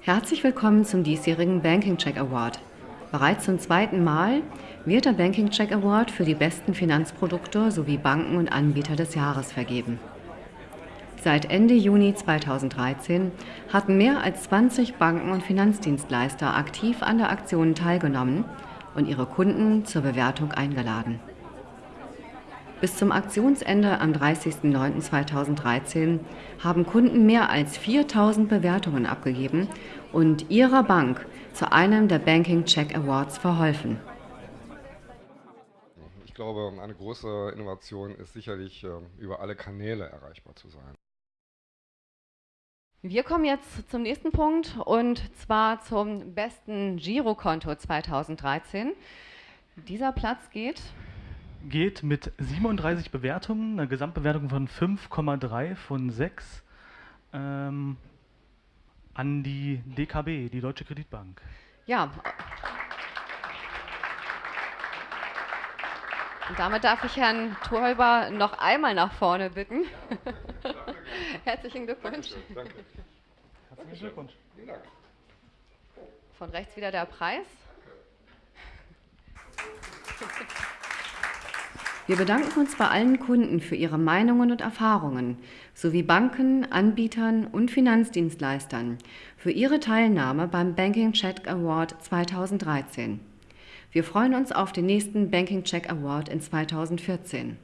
Herzlich willkommen zum diesjährigen Banking Check Award. Bereits zum zweiten Mal wird der Banking Check Award für die besten Finanzprodukte sowie Banken und Anbieter des Jahres vergeben. Seit Ende Juni 2013 hatten mehr als 20 Banken und Finanzdienstleister aktiv an der Aktion teilgenommen und ihre Kunden zur Bewertung eingeladen. Bis zum Aktionsende am 30.09.2013 haben Kunden mehr als 4000 Bewertungen abgegeben und ihrer Bank zu einem der Banking Check Awards verholfen. Ich glaube, eine große Innovation ist sicherlich, ähm, über alle Kanäle erreichbar zu sein. Wir kommen jetzt zum nächsten Punkt und zwar zum besten Girokonto 2013. Dieser Platz geht geht mit 37 Bewertungen, einer Gesamtbewertung von 5,3 von 6 ähm, an die DKB, die Deutsche Kreditbank. Ja. Und damit darf ich Herrn Torhäuber noch einmal nach vorne bitten. Herzlichen Glückwunsch. Danke. Herzlichen Glückwunsch. Von rechts wieder der Preis. Wir bedanken uns bei allen Kunden für ihre Meinungen und Erfahrungen sowie Banken, Anbietern und Finanzdienstleistern für ihre Teilnahme beim Banking Check Award 2013. Wir freuen uns auf den nächsten Banking Check Award in 2014.